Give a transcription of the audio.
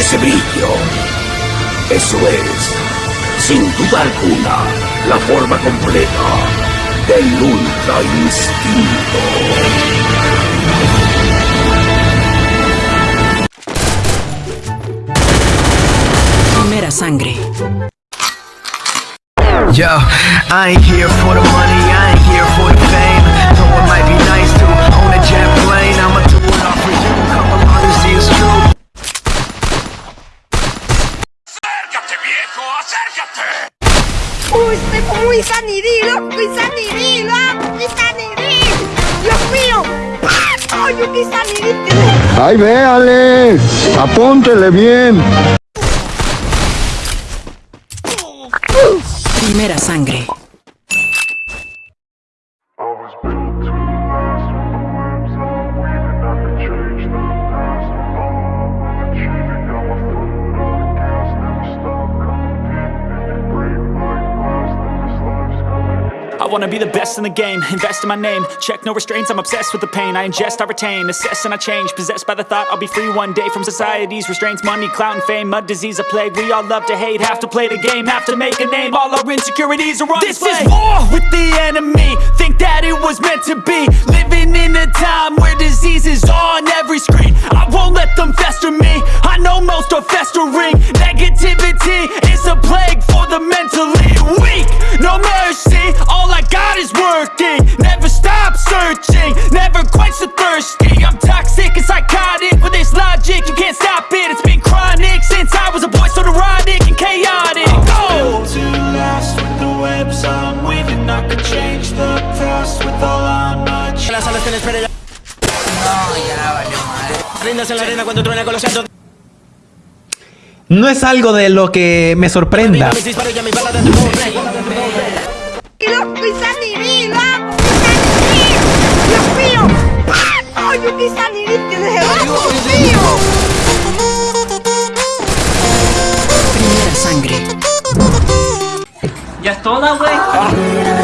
ese brillo. Eso es, sin duda alguna, la forma completa del Ultra Instinto. Primera sangre. Yo, I ain't here for the money, I ain't here for the fame. Uy, muy sanidilo, muy sanidilo, muy sanidil. Dios mío. Ay, qué sanidil. ¡Ay, véale! Apúntele bien. Primera sangre. Wanna be the best in the game, invest in my name. Check no restraints, I'm obsessed with the pain. I ingest, I retain, assess and I change. Possessed by the thought I'll be free one day From society's restraints, money, clout and fame Mud, disease, a plague, we all love to hate Have to play the game, have to make a name. All our insecurities are on This display. is war with the enemy. Think that it was meant to be. Living in a time where disease is on every screen. I won't let them fester me. I know most are festering. Negativity is a plague for the mentally working Never stop searching, never quench the thirsty I'm toxic and psychotic with this logic You can't stop it, it's been chronic Since I was a boy so neurotic and chaotic Go! to last with the webs I'm weaving. I could change the past with all I'm achieving. Las alas tenés espera ya. Rindas en la arena cuando truena con los santos No es algo de lo que me sorprenda. Mis disparos ya mi nuevo play Muy sanidil, Dios mío. Ay, qué sanidil. Dios mío. Primera sangre. Ya es toda, güey.